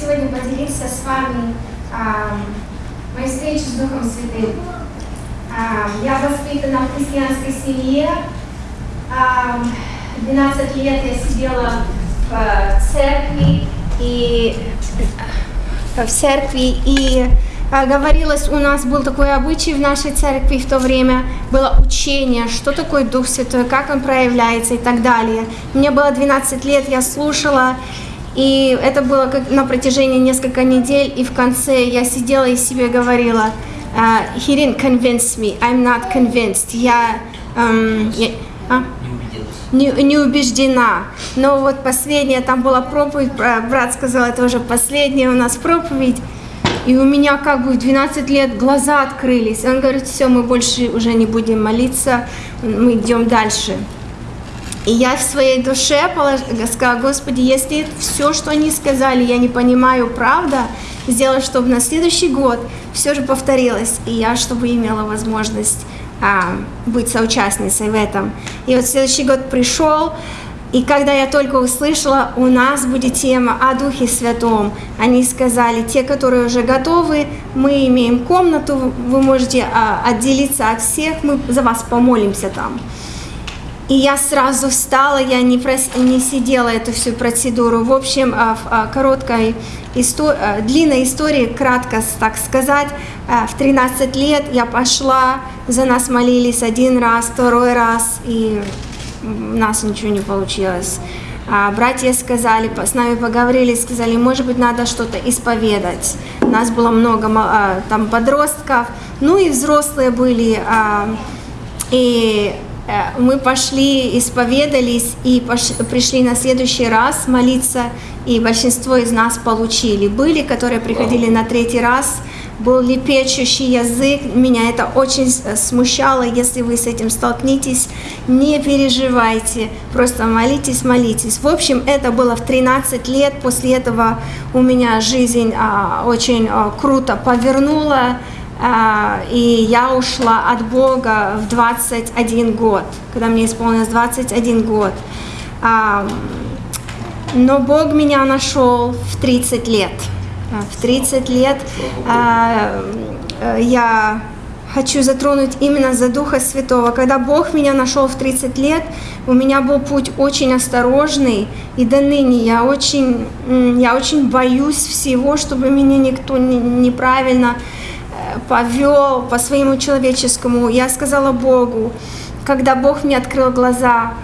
сегодня поделиться с вами моей встречей с Духом Святым. Я воспитана в христианской семье. А, 12 лет я сидела в церкви и в церкви и а, говорилось, у нас был такой обычай в нашей церкви в то время, было учение, что такое Дух Святой, как он проявляется и так далее. Мне было 12 лет, я слушала, и это было как на протяжении нескольких недель, и в конце я сидела и себе говорила, uh, he didn't convince me, I'm not convinced. Я, um, я а? не, не убеждена. Но вот последняя, там была проповедь, брат сказал, это уже последняя у нас проповедь, и у меня как бы в 12 лет глаза открылись. Он говорит, все, мы больше уже не будем молиться, мы идем дальше. И я в своей душе сказала, Господи, если все, что они сказали, я не понимаю, правда, сделай, чтобы на следующий год все же повторилось, и я, чтобы имела возможность а, быть соучастницей в этом. И вот следующий год пришел, и когда я только услышала, у нас будет тема о Духе Святом, они сказали, те, которые уже готовы, мы имеем комнату, вы можете а, отделиться от всех, мы за вас помолимся там. И я сразу встала, я не, прос... не сидела эту всю процедуру. В общем, а, в а, короткой истории, длинной истории, кратко так сказать, в 13 лет я пошла, за нас молились один раз, второй раз, и у нас ничего не получилось. А братья сказали, с нами поговорили, сказали, может быть, надо что-то исповедать. У нас было много там подростков, ну и взрослые были. И мы пошли, исповедались и пришли на следующий раз молиться, и большинство из нас получили. Были, которые приходили на третий раз, был лепечущий язык, меня это очень смущало, если вы с этим столкнетесь, не переживайте, просто молитесь, молитесь. В общем, это было в 13 лет, после этого у меня жизнь а, очень а, круто повернула, и я ушла от Бога в 21 год, когда мне исполнилось 21 год. А, но Бог меня нашел в 30 лет. А, в 30 лет я хочу затронуть именно за Духа Святого. Когда Бог меня нашел в 30 лет, у меня был путь очень осторожный, и до ныне я очень, я очень боюсь всего, чтобы меня никто неправильно повел по своему человеческому. Я сказала Богу, когда Бог мне открыл глаза,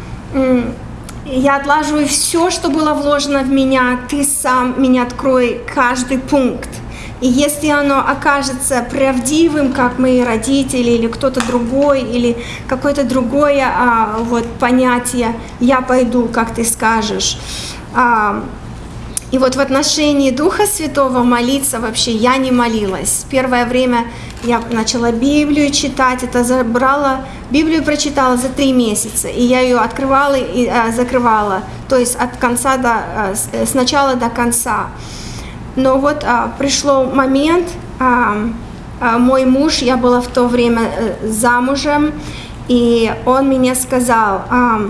я отлаживаю все, что было вложено в меня, ты сам меня открой каждый пункт. И если оно окажется правдивым, как мои родители или кто-то другой, или какое-то другое а, вот, понятие, я пойду, как ты скажешь. А, и вот в отношении Духа Святого молиться вообще я не молилась. Первое время я начала Библию читать, это забрала, Библию прочитала за три месяца, и я ее открывала и а, закрывала, то есть от конца до, а, с начала до конца. Но вот а, пришло момент, а, а, мой муж, я была в то время а, замужем, и он мне сказал, а,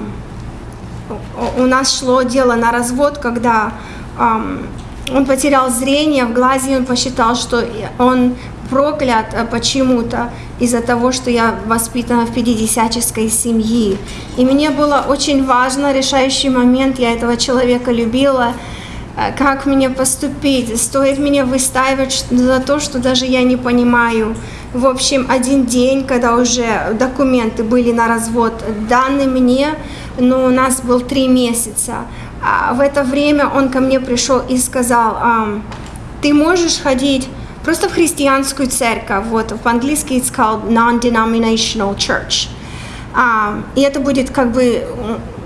у нас шло дело на развод, когда он потерял зрение в глазе, он посчитал, что он проклят э, почему-то из-за того, что я воспитана в пятидесяческой семье. И мне было очень важно, решающий момент, я этого человека любила, э, как мне поступить, стоит мне выстаивать за то, что даже я не понимаю. В общем, один день, когда уже документы были на развод даны мне, но у нас был три месяца, а в это время он ко мне пришел и сказал, ты можешь ходить просто в христианскую церковь, вот по-английски it's called non-denominational church. и это будет как бы,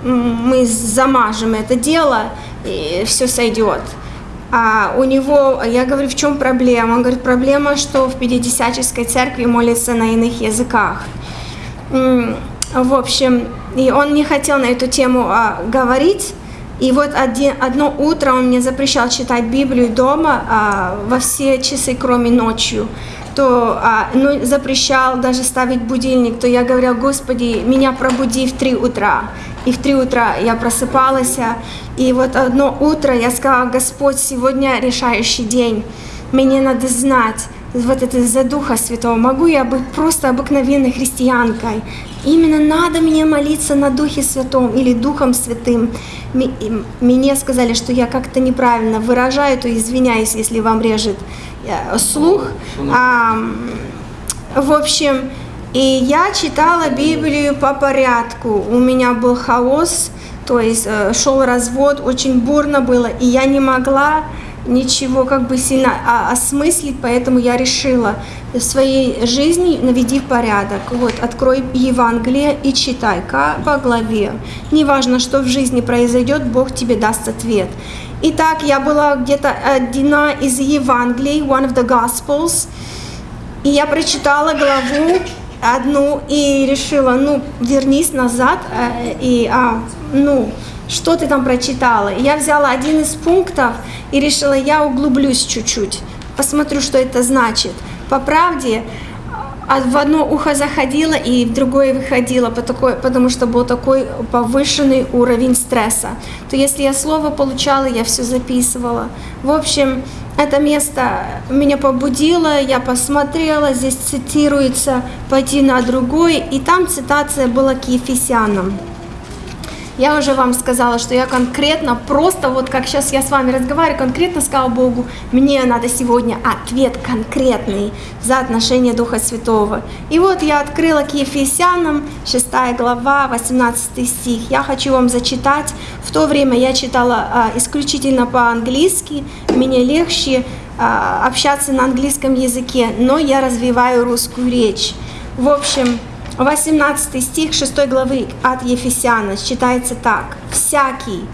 мы замажем это дело, и все сойдет. А у него, я говорю, в чем проблема? Он говорит, проблема, что в Пятидесяческой церкви молятся на иных языках. В общем, и он не хотел на эту тему а, говорить, и вот один, одно утро он мне запрещал читать Библию дома а, во все часы, кроме ночью. То а, ну, запрещал даже ставить будильник, то я говорила, Господи, меня пробуди в 3 утра. И в три утра я просыпалась, и вот одно утро я сказала, Господь, сегодня решающий день, мне надо знать, вот это за Духа Святого, могу я быть просто обыкновенной христианкой. Именно надо мне молиться на Духе Святом или Духом Святым. Мне сказали, что я как-то неправильно выражаю, то извиняюсь, если вам режет э, слух. А, в общем, и я читала Библию по порядку. У меня был хаос, то есть э, шел развод, очень бурно было, и я не могла ничего как бы сильно осмыслить, поэтому я решила в своей жизни наведи порядок. Вот, открой Евангелие и читай по главе. Неважно, что в жизни произойдет, Бог тебе даст ответ. Итак, я была где-то одна из Евангелий, one of the Gospels, и я прочитала главу одну и решила, ну, вернись назад, э, и, а, ну, что ты там прочитала. я взяла один из пунктов и решила, я углублюсь чуть-чуть, посмотрю, что это значит. По правде, а в одно ухо заходила и в другое выходила, потому что был такой повышенный уровень стресса. То если я слово получала, я все записывала. В общем, это место меня побудило, я посмотрела, здесь цитируется «пойти на другой», и там цитация была к Ефесянам. Я уже вам сказала, что я конкретно, просто вот как сейчас я с вами разговариваю, конкретно сказала Богу, мне надо сегодня ответ конкретный за отношение Духа Святого. И вот я открыла к Ефесянам, 6 глава, 18 стих. Я хочу вам зачитать. В то время я читала а, исключительно по-английски, мне легче а, общаться на английском языке, но я развиваю русскую речь. В общем, 18 стих 6 главы от Ефесяна читается так. «Всякий».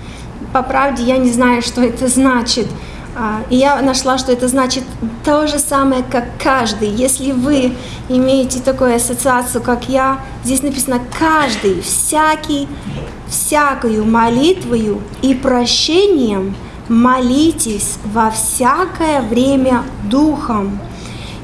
По правде я не знаю, что это значит. А, и я нашла, что это значит то же самое, как каждый. Если вы имеете такую ассоциацию, как я, здесь написано «каждый», «всякий», «всякую молитвою и прощением молитесь во всякое время Духом».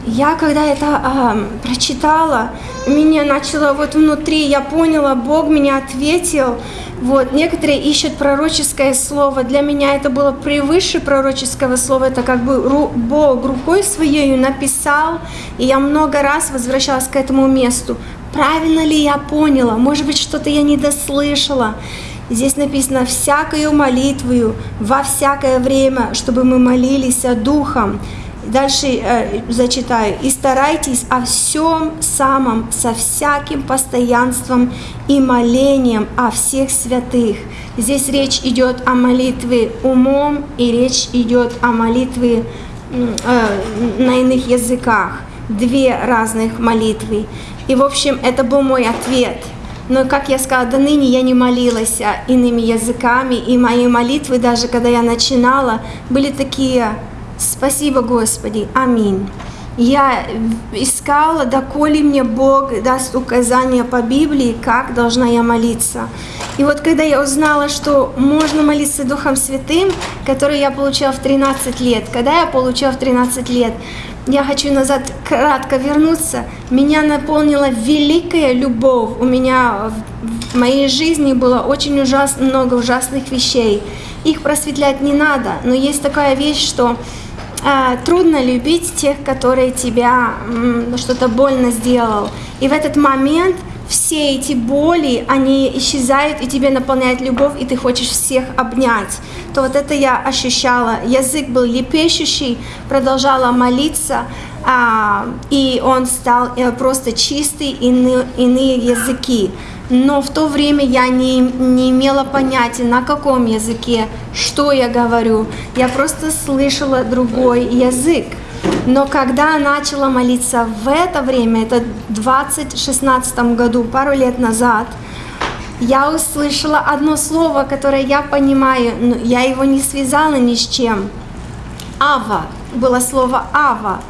Я когда это э, прочитала, меня начало вот внутри, я поняла, Бог меня ответил. Вот, некоторые ищут пророческое слово. Для меня это было превыше пророческого слова. Это как бы Бог рукой своей написал, и я много раз возвращалась к этому месту. Правильно ли я поняла? Может быть, что-то я не дослышала. Здесь написано «всякою молитвою во всякое время, чтобы мы молились Духом». Дальше э, зачитаю. «И старайтесь о всем самом со всяким постоянством и молением о всех святых». Здесь речь идет о молитве умом и речь идет о молитве э, на иных языках. Две разных молитвы. И, в общем, это был мой ответ. Но, как я сказала, до ныне я не молилась иными языками, и мои молитвы, даже когда я начинала, были такие Спасибо, Господи. Аминь. Я искала, доколе мне Бог даст указания по Библии, как должна я молиться. И вот когда я узнала, что можно молиться Духом Святым, который я получила в 13 лет, когда я получила в 13 лет, я хочу назад кратко вернуться, меня наполнила великая любовь. У меня в моей жизни было очень ужасно, много ужасных вещей. Их просветлять не надо, но есть такая вещь, что трудно любить тех, которые тебя что-то больно сделал. И в этот момент все эти боли, они исчезают, и тебе наполняет любовь, и ты хочешь всех обнять. То вот это я ощущала. Язык был лепещущий, продолжала молиться, а, и он стал э, просто чистый, иные языки но в то время я не, не имела понятия, на каком языке, что я говорю. Я просто слышала другой язык. Но когда начала молиться в это время, это в 2016 году, пару лет назад, я услышала одно слово, которое я понимаю, но я его не связала ни с чем. Ава, было слово Ава.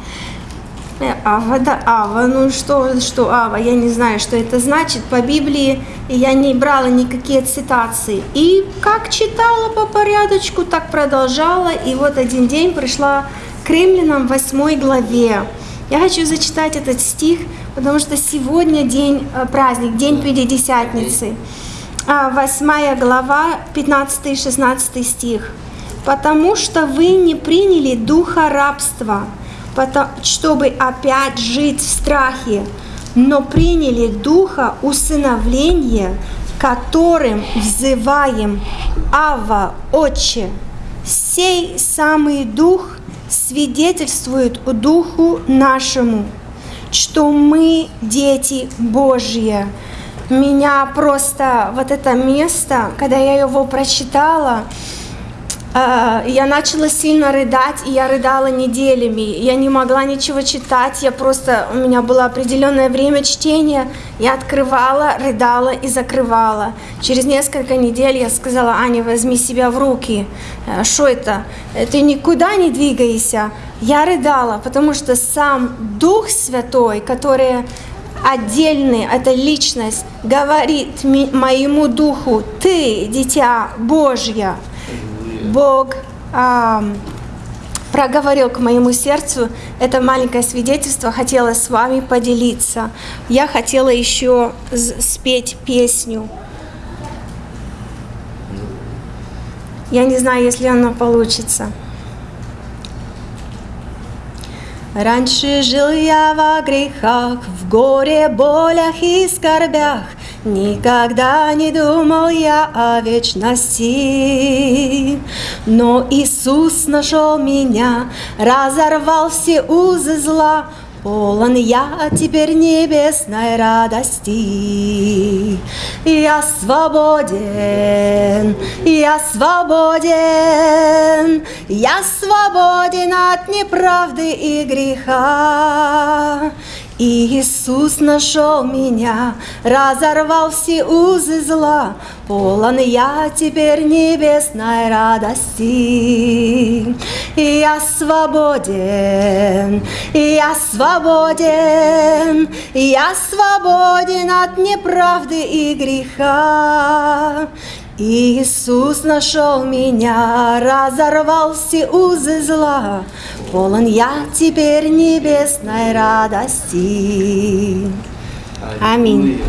Э, ава, да, Ава, ну что, что Ава, я не знаю, что это значит. По Библии я не брала никакие цитации. И как читала по порядочку, так продолжала. И вот один день пришла к римлянам 8 главе. Я хочу зачитать этот стих, потому что сегодня день, э, праздник, день Пятидесятницы. а, 8 глава, 15 и 16 стих. «Потому что вы не приняли духа рабства, чтобы опять жить в страхе, но приняли духа усыновления, которым взываем Ава, Отче. Сей самый дух свидетельствует духу нашему, что мы дети Божьи. Меня просто вот это место, когда я его прочитала, я начала сильно рыдать, и я рыдала неделями. Я не могла ничего читать, я просто, у меня было определенное время чтения, я открывала, рыдала и закрывала. Через несколько недель я сказала, Аня, возьми себя в руки. Что это? Э, Ты никуда не двигайся. Я рыдала, потому что сам Дух Святой, который отдельный, это личность, говорит моему духу, ты, дитя Божье, Бог ам, проговорил к моему сердцу это маленькое свидетельство, хотела с вами поделиться. Я хотела еще спеть песню. Я не знаю, если она получится. Раньше жил я во грехах, в горе, болях и скорбях. Никогда не думал я о вечности. Но Иисус нашел меня, разорвал все узы зла. Полон я теперь небесной радости. Я свободен, я свободен, я свободен от неправды и греха. И Иисус нашел меня, разорвал все узы зла, полон я теперь небесной радости. Я свободен, я свободен, я свободен от неправды и греха. Иисус нашел меня, разорвал все узы зла, полон я теперь небесной радости. Аминь.